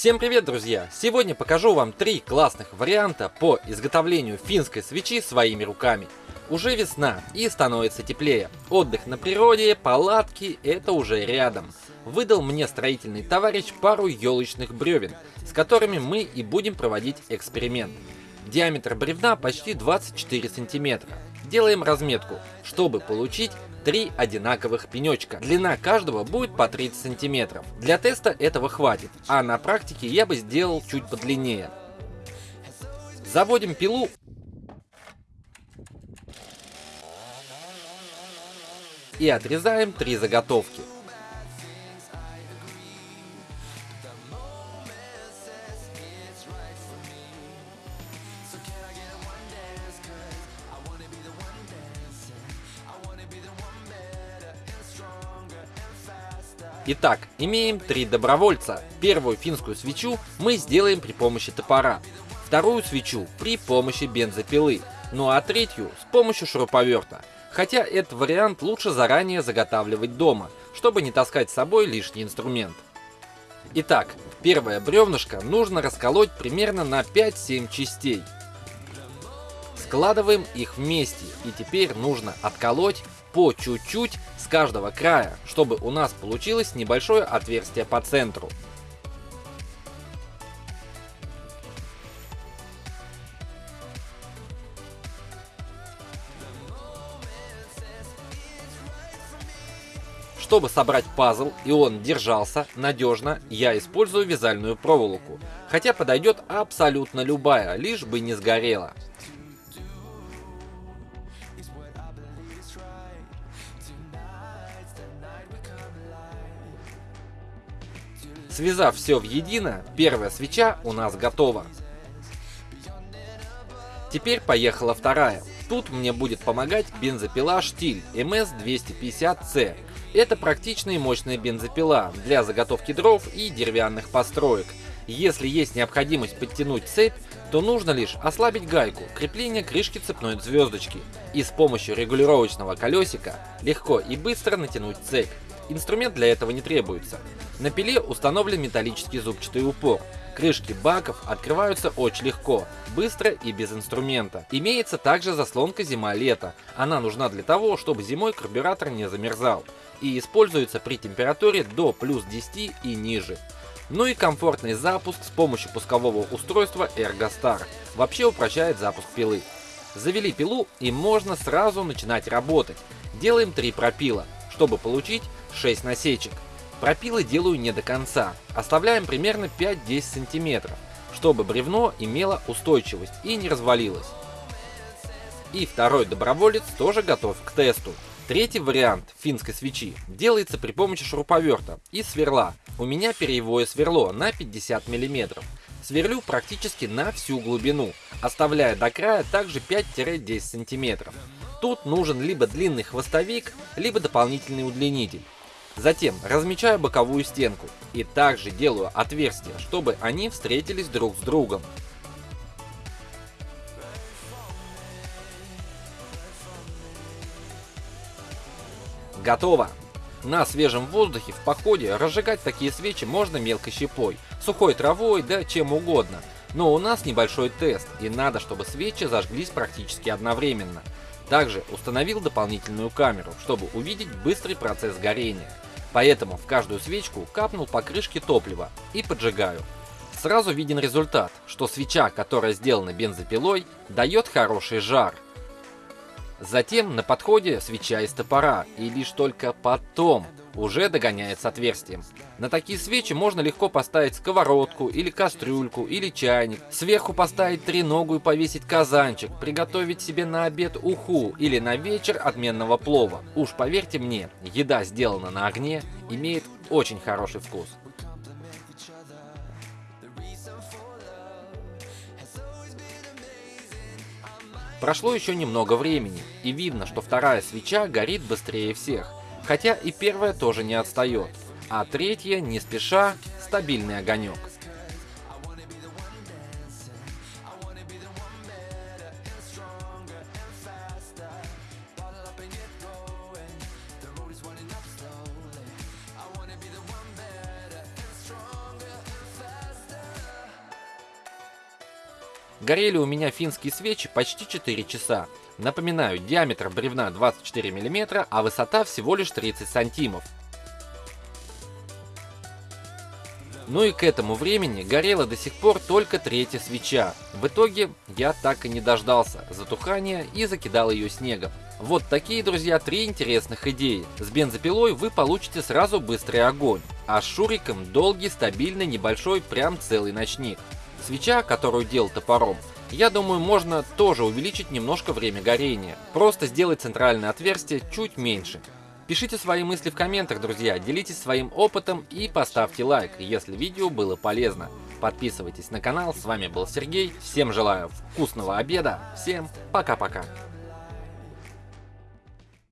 Всем привет, друзья! Сегодня покажу вам три классных варианта по изготовлению финской свечи своими руками. Уже весна и становится теплее. Отдых на природе, палатки – это уже рядом. Выдал мне строительный товарищ пару елочных бревен, с которыми мы и будем проводить эксперимент. Диаметр бревна почти 24 сантиметра. Делаем разметку, чтобы получить три одинаковых пенечка. Длина каждого будет по 30 сантиметров. Для теста этого хватит, а на практике я бы сделал чуть подлиннее. Заводим пилу и отрезаем три заготовки. Итак, имеем три добровольца. Первую финскую свечу мы сделаем при помощи топора, вторую свечу при помощи бензопилы, ну а третью с помощью шуруповерта. Хотя этот вариант лучше заранее заготавливать дома, чтобы не таскать с собой лишний инструмент. Итак, первое бревнышко нужно расколоть примерно на 5-7 частей. Складываем их вместе и теперь нужно отколоть по чуть-чуть с каждого края, чтобы у нас получилось небольшое отверстие по центру. Чтобы собрать пазл и он держался надежно, я использую вязальную проволоку, хотя подойдет абсолютно любая, лишь бы не сгорела. Связав все в едино, первая свеча у нас готова. Теперь поехала вторая. Тут мне будет помогать бензопила Штиль MS250C. Это практичная и мощная бензопила для заготовки дров и деревянных построек. Если есть необходимость подтянуть цепь, то нужно лишь ослабить гайку крепления крышки цепной звездочки и с помощью регулировочного колесика легко и быстро натянуть цепь. Инструмент для этого не требуется. На пиле установлен металлический зубчатый упор. Крышки баков открываются очень легко, быстро и без инструмента. Имеется также заслонка зима-лето. Она нужна для того, чтобы зимой карбюратор не замерзал. И используется при температуре до плюс 10 и ниже. Ну и комфортный запуск с помощью пускового устройства ErgoStar. Вообще упрощает запуск пилы. Завели пилу и можно сразу начинать работать. Делаем 3 пропила, чтобы получить 6 насечек. Пропилы делаю не до конца, оставляем примерно 5-10 сантиметров, чтобы бревно имело устойчивость и не развалилось. И второй доброволец тоже готов к тесту. Третий вариант финской свечи делается при помощи шуруповерта и сверла. У меня перьевое сверло на 50 мм. Сверлю практически на всю глубину, оставляя до края также 5-10 см. Тут нужен либо длинный хвостовик, либо дополнительный удлинитель. Затем размечаю боковую стенку и также делаю отверстия, чтобы они встретились друг с другом. Готово! На свежем воздухе в походе разжигать такие свечи можно мелкой щепой, сухой травой, да чем угодно. Но у нас небольшой тест, и надо, чтобы свечи зажглись практически одновременно. Также установил дополнительную камеру, чтобы увидеть быстрый процесс горения. Поэтому в каждую свечку капнул по крышке топлива и поджигаю. Сразу виден результат, что свеча, которая сделана бензопилой, дает хороший жар. Затем на подходе свеча из топора, и лишь только потом уже догоняет отверстием. На такие свечи можно легко поставить сковородку, или кастрюльку, или чайник. Сверху поставить треногу и повесить казанчик, приготовить себе на обед уху или на вечер отменного плова. Уж поверьте мне, еда сделана на огне имеет очень хороший вкус. Прошло еще немного времени, и видно, что вторая свеча горит быстрее всех, хотя и первая тоже не отстает, а третья, не спеша, стабильный огонек. Горели у меня финские свечи почти 4 часа. Напоминаю, диаметр бревна 24 мм, а высота всего лишь 30 сантимов. Ну и к этому времени горела до сих пор только третья свеча. В итоге я так и не дождался затухания и закидал ее снегом. Вот такие, друзья, три интересных идеи. С бензопилой вы получите сразу быстрый огонь, а с шуриком долгий, стабильный, небольшой, прям целый ночник. Свеча, которую делал топором, я думаю, можно тоже увеличить немножко время горения. Просто сделать центральное отверстие чуть меньше. Пишите свои мысли в комментах, друзья, делитесь своим опытом и поставьте лайк, если видео было полезно. Подписывайтесь на канал, с вами был Сергей, всем желаю вкусного обеда, всем пока-пока.